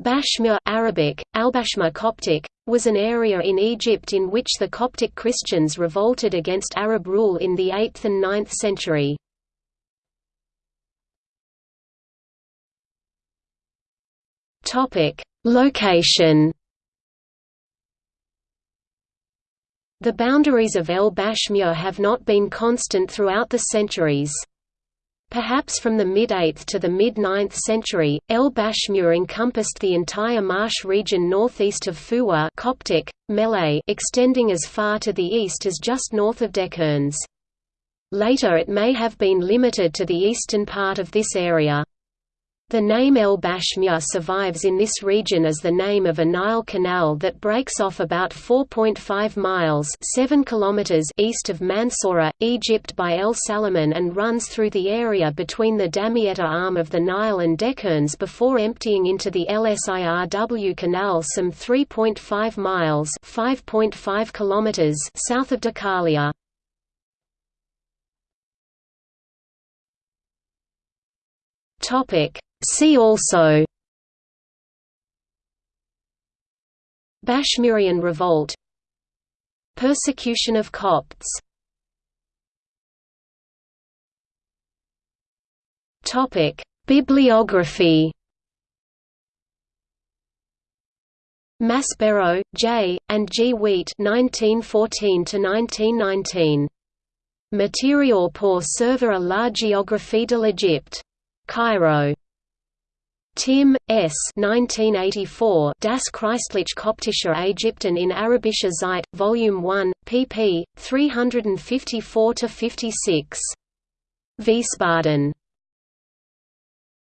Bashmur Arabic, Albashma Coptic, was an area in Egypt in which the Coptic Christians revolted against Arab rule in the 8th and 9th century. Location The boundaries of El Bashmur have not been constant throughout the centuries. Perhaps from the mid-8th to the mid-9th century, El Bashmur encompassed the entire marsh region northeast of Fuwa Coptic, Malay extending as far to the east as just north of Dekerns. Later it may have been limited to the eastern part of this area. The name El Bashmur survives in this region as the name of a Nile canal that breaks off about 4.5 miles 7 kilometers east of Mansoura, Egypt by El Salaman and runs through the area between the Damietta arm of the Nile and Dekerns before emptying into the Lsirw Canal some 3.5 miles 5.5 kilometers south of Dakalia. Topic See also Bashmurian revolt Persecution of Copts Bibliography Maspero, J., and G. Wiet 1914–1919. Material pour servir à la géographie de l'Égypte. Cairo. Timm, S. 1984 Das Christliche Koptische Ägypten in Arabischer Zeit, Volume 1, pp. 354–56. Wiesbaden